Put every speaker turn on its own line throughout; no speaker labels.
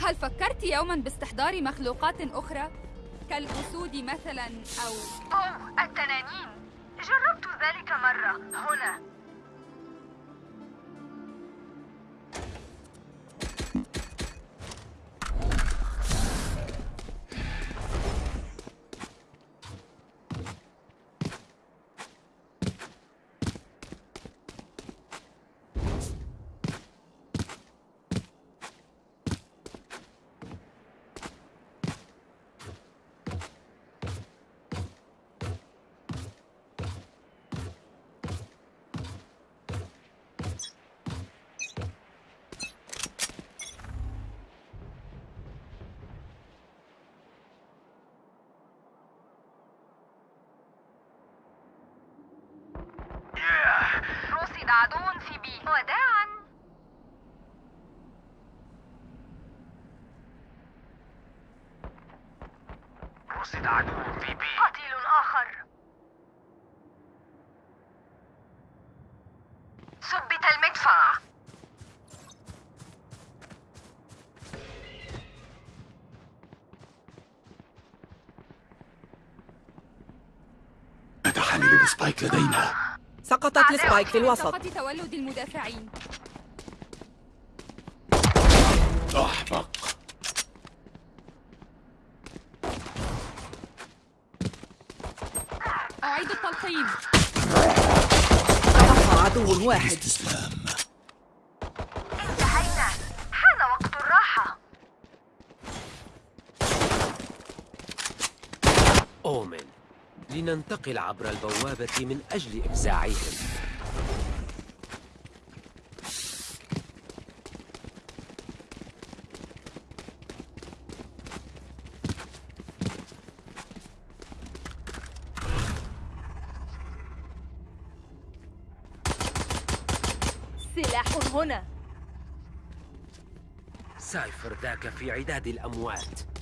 هل فكرت يوما باستحضار مخلوقات أخرى؟ كالأسود مثلا أو
أوه التنانين. جربت ذلك مرة. هنا. عدو في بي وداعا
رصد عدو في بي.
قتيل آخر. ثبت المدفع.
ال spike لدينا.
سقطت ال spike في الوسط.
تولد المدافعين.
أحمق
أعيد التلقيم.
تبقى عدو واحد.
استسلام.
لننتقل عبر البوابة من أجل إفزاعهم.
سلاح هنا.
سايفر ذاك في عداد الأموات.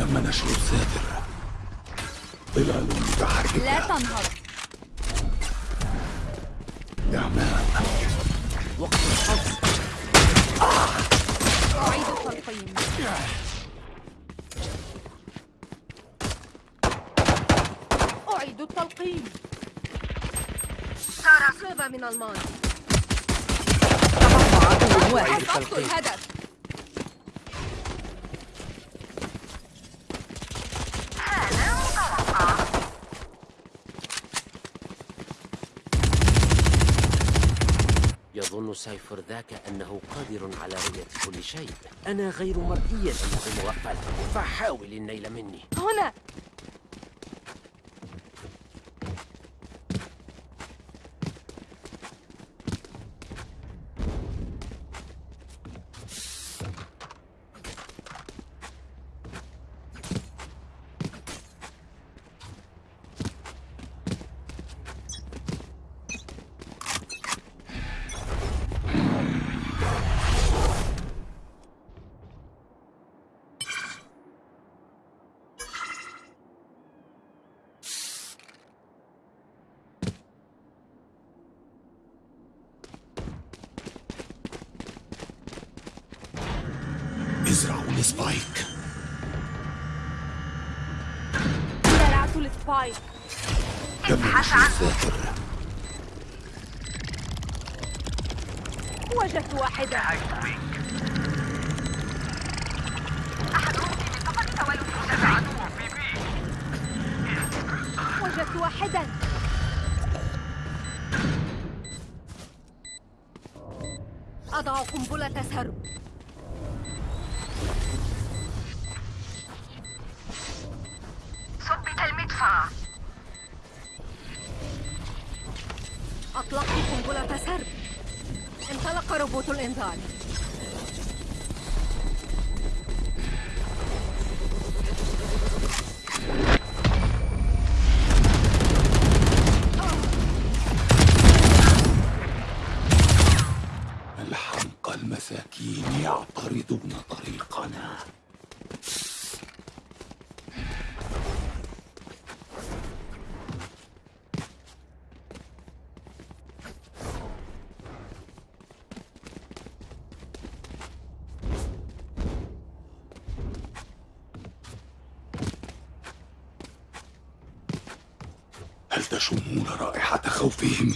تم نشر الساتر ظلال متحركة.
لا تنهض.
إعماء
وقت الحظ
أعيد التلقيم
أعيد التلقيم صيغة من الماضي.
تبقى عدو واحد
الهدف.
يظن سايفر ذاك أنه قادر على رؤية كل شيء. أنا غير مرئي أنه مغفل فحاول النيل مني.
هنا
ازرعوا ال spike
زرعت ال spike
تم نشر الساتر
وجدت واحدة. وجدت واحدا أضع قنبلة سرب.
time. تشمون رائحة خوفهم.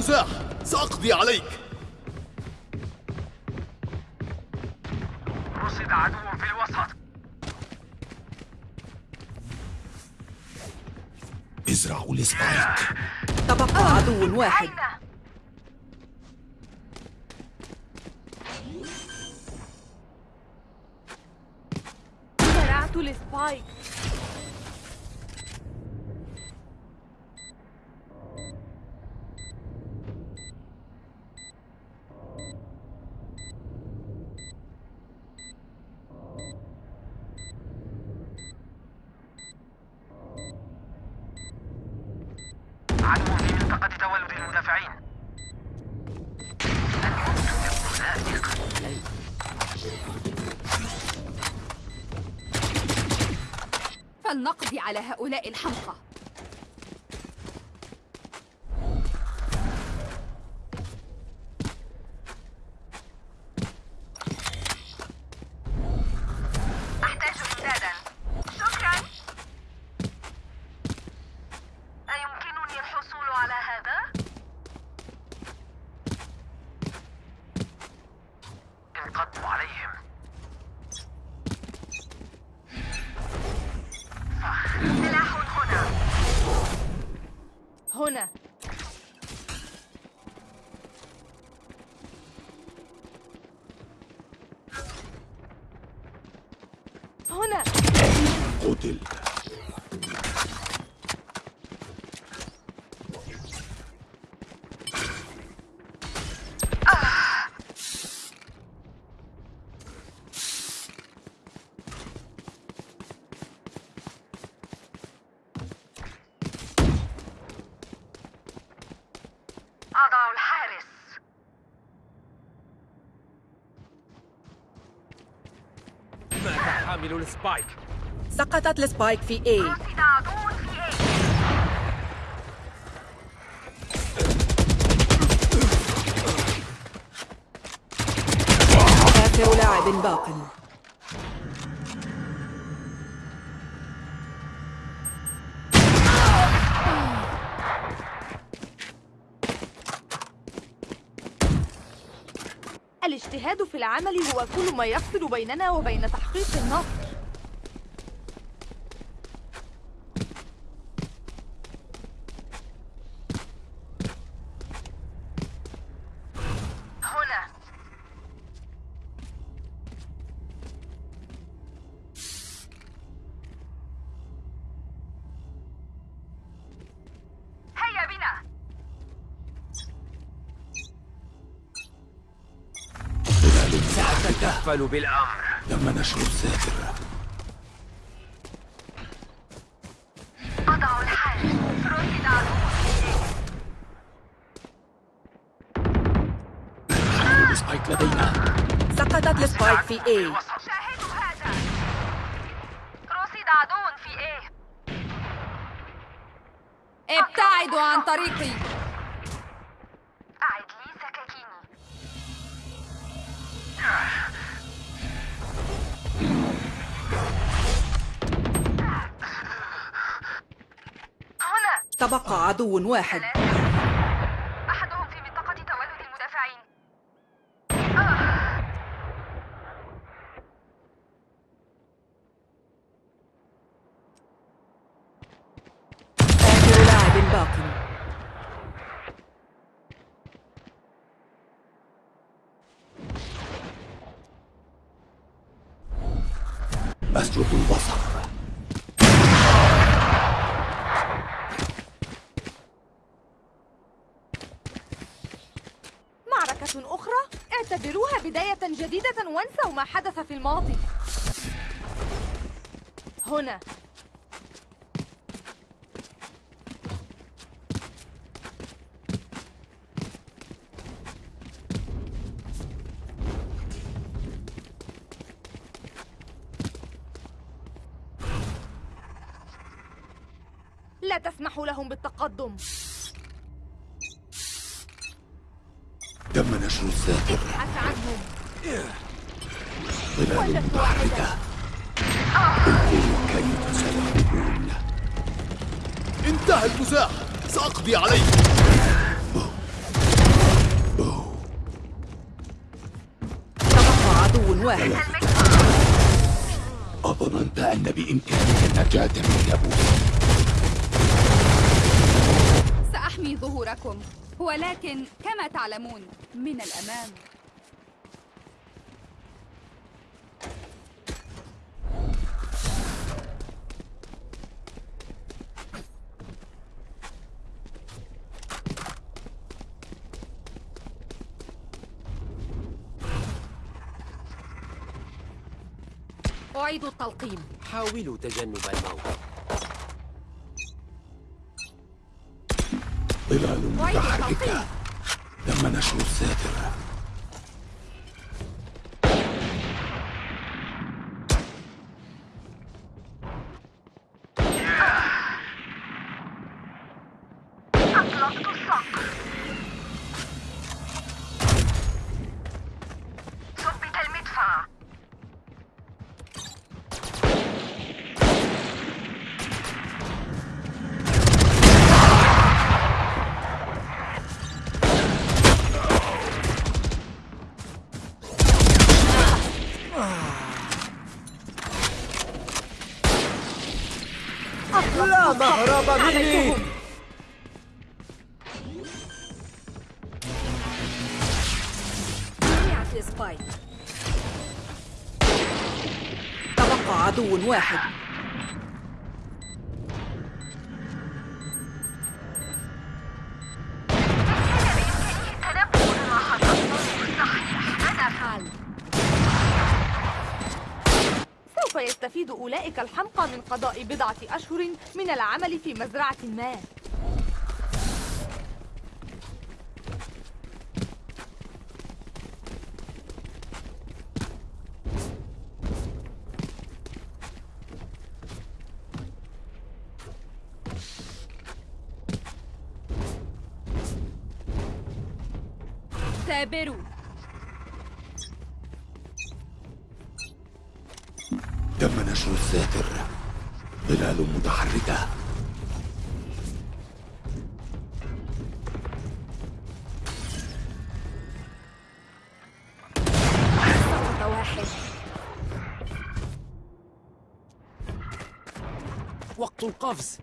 المزاح سأقضي عليك.
رصد عدو في الوسط.
ازرعوا ال spike
تبقى عدو واحد؟
زرعت ال spike
عدو في منطقة تولد المدافعين
فلنقضي على هؤلاء الحمقى.
السبايك
سقطت السبايك في
إيه
آخر لاعب باق.
الاجتهاد في العمل هو كل ما يفصل بيننا وبين تحقيق النصر
هنا هيا بنا
ظلال
سأتكفل بالأمر.
تم نشر
رصد ال
spike لدينا.
سقطت
ال spike في A.
تبقى عدو واحد.
جديدة وانسوا ما حدث في الماضي. هنا. لا تسمح لهم بالتقدم.
تم نشر الساحر.
ابحث عنهم.
ظلال متحركة انظروا كيف سيهربون
انتهى المزاح سأقضي عليك.
تبقى عدو واحد.
أظننت أن بإمكانك النجاة من يابوس
سأحمي ظهوركم. ولكن كما تعلمون من الأمام.
أعيد التلقيم.
حاولوا تجنب الموت.
ظلال متحركة تم نشر الساتر
أولئك الحمقى من قضاء بضعة أشهر من العمل في مزرعة ما.
ثابروا
نشر الساتر ظلال متحركة.
وقت القفز.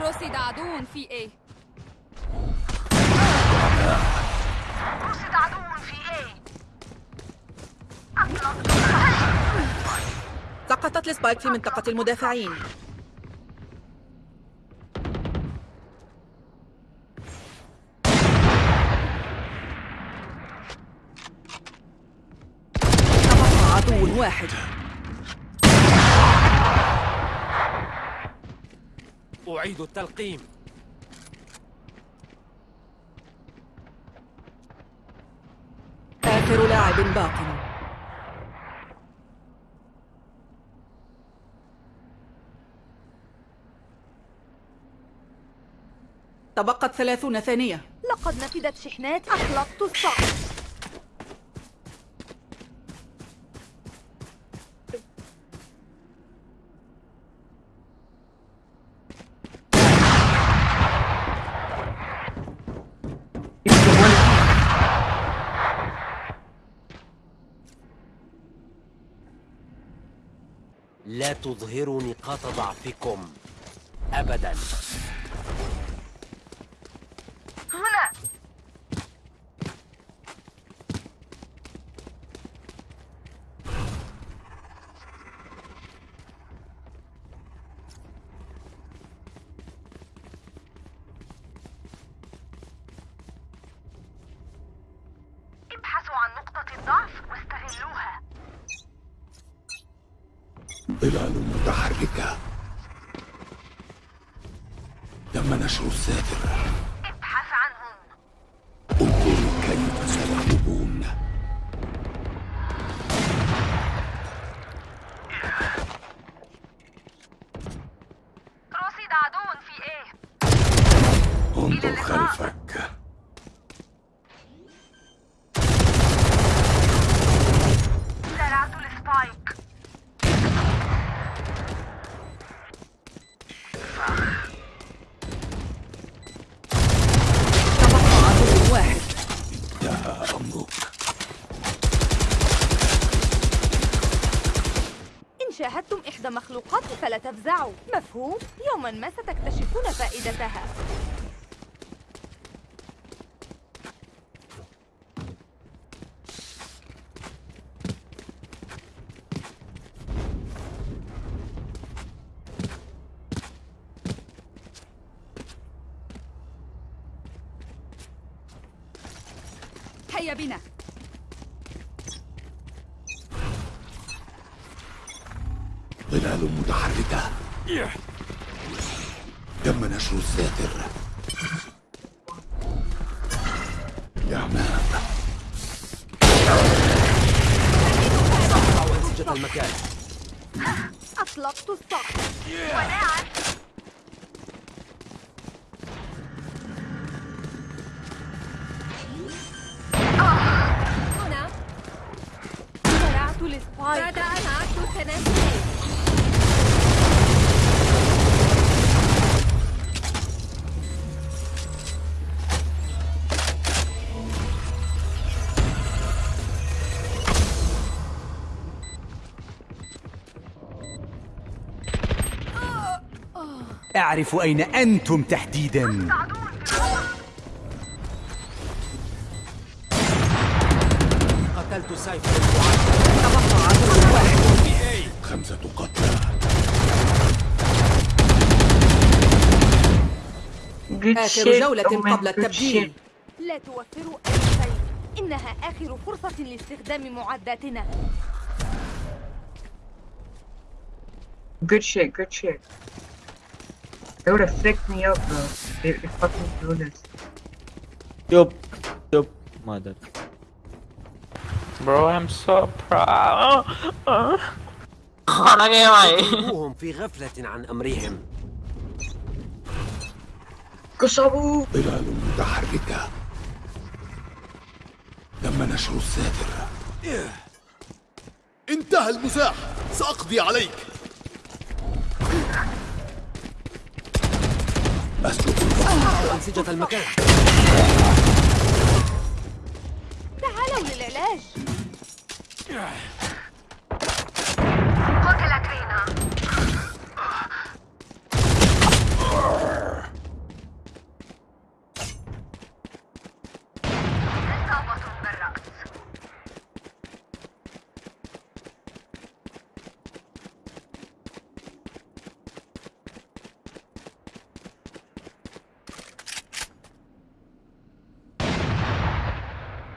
رصد عدو في A
سقطت السبايك في منطقة المدافعين. تبقى عدو واحد.
أعيد التلقيم.
آخر لاعب باق. تبقت ثلاثون ثانية.
لقد نفدت شحنات أطلقت الصقر
لا تظهروا نقاط ضعفكم أبدا.
انظر خلفك.
زرعت السبايك
واحد
انتهى
إن شاهدتم إحدى مخلوقاتي فلا تفزعوا. مفهوم؟ يوما ما ستكتشفون فائدتها.
هيا بنا.
ظلال متحركة. تم نشر الساتر؟ يا عمام
أنسجة المكان.
أطلقت الصقر
هنا
أعرف أين أنتم تحديدا.
قتلت المعد
تبقى عدو واحد.
خمسة قتلى.
آخر جولة قبل التبديل.
لا توفروا أي شيء. إنها آخر فرصة لاستخدام معداتنا.
Good shit, good shit. They would have fucked me up, bro. They, they fucking do this.
Yup, yup, mother. Bro, I'm so proud. خرج يا معي
هم في غفلة عن أمرهم
كسبوا
ظلال متحركة تم نشر الساتر
انتهى المزاح سأقضي عليك
أسلك
أنسجة المكان.
تعالوا للعلاج.
قتلت رينا إصابة بالرأس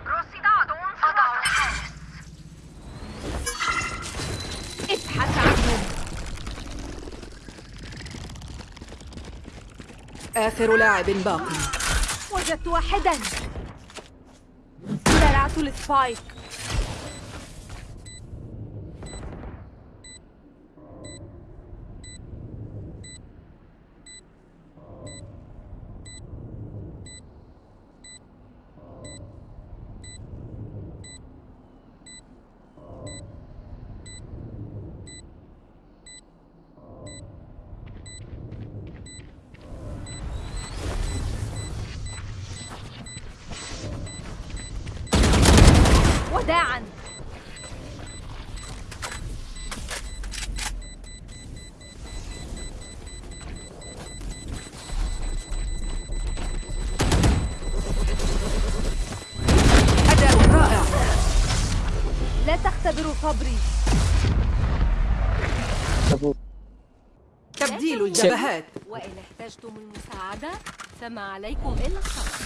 رصد أضع الحارس
ابحث عنهم
آخر لاعب باقي.
وجدت واحدا. زرعت السبايك لا تختبروا صبري.
تبديل. الجبهات.
وإن احتجتم المساعدة فما عليكم إلا الصبر.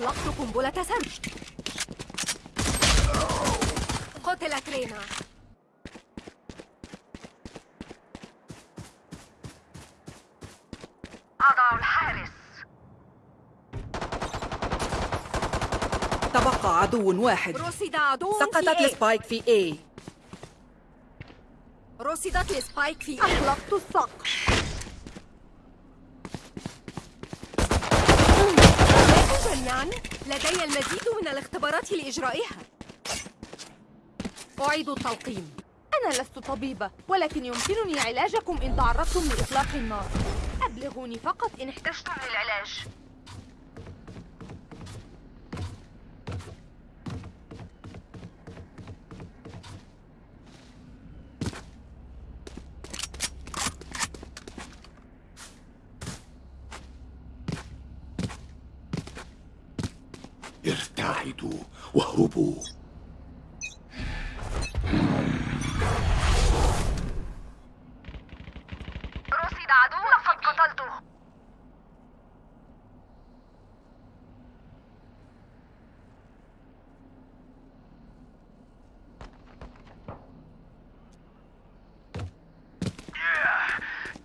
وقت القفز
قتلت رينا
أضع الحارس
تبقى عدو واحد
رصد عدو
سقطت.
ال
spike في A
رصدت ال spike في A.
أغلقت السقف
جميعا؟ لدي المزيد من الاختبارات لإجرائها أعيد التلقيم
أنا لست طبيبة ولكن يمكنني علاجكم إن تعرضتم لإطلاق النار أبلغوني فقط إن احتجتم للعلاج
ارتعدوا واهربوا
رصد عدو لقد قتلته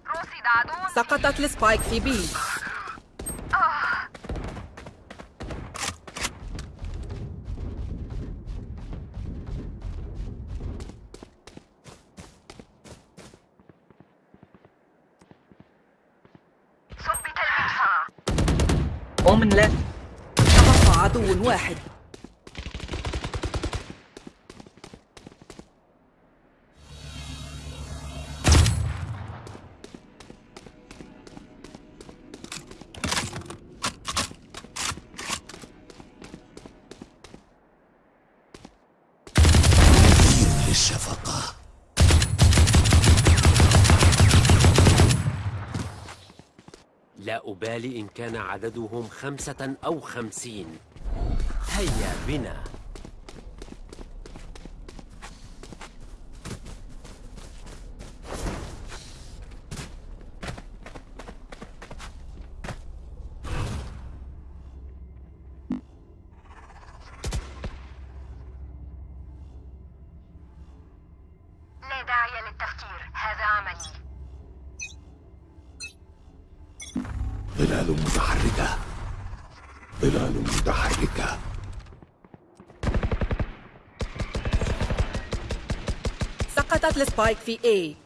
رصد عدو
سقطت السبايك في. تبقى عدو واحد.
أبالي إن كان عددهم خمسة أو خمسين. هيا بنا.
ظلال متحركة. ظلال متحركة.
سقطت السبايك في A.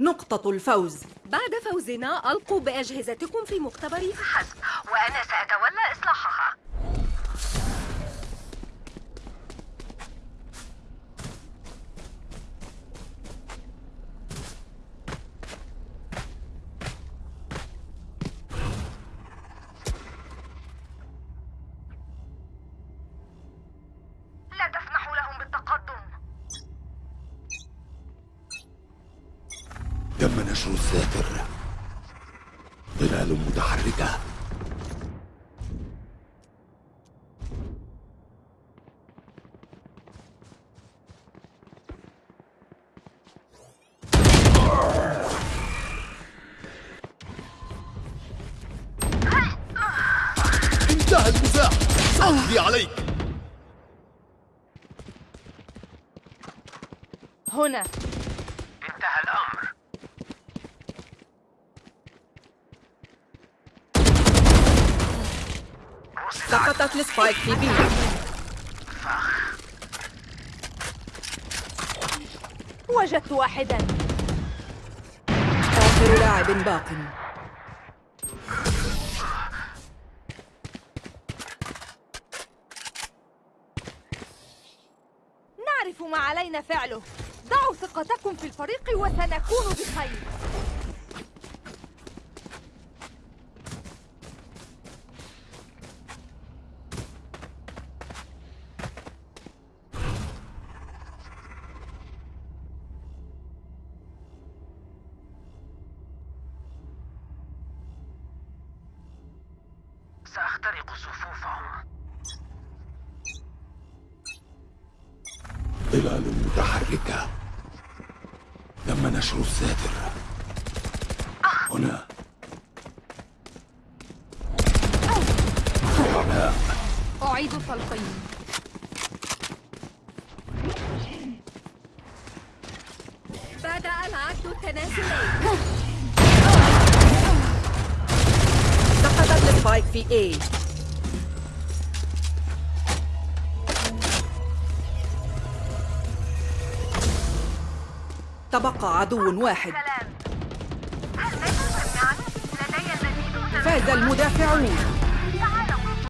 نقطة الفوز.
بعد فوزنا ألقوا بأجهزتكم في مختبري
حسب وأنا سأتولى
انتهى المزاح سأقضي عليك.
هنا.
انتهى الأمر.
سقطت السبايك في B
وجدت واحدا.
آخر لاعب باق
نعرف ما علينا فعله. ضعوا ثقتكم في الفريق وسنكون بخير.
ظلال متحركة تم نشر الساتر هنا.
أعيد التلقين
بدأ العد التنازلي.
سقطت السبايك في A. تبقى عدو واحد. فاز المدافعون.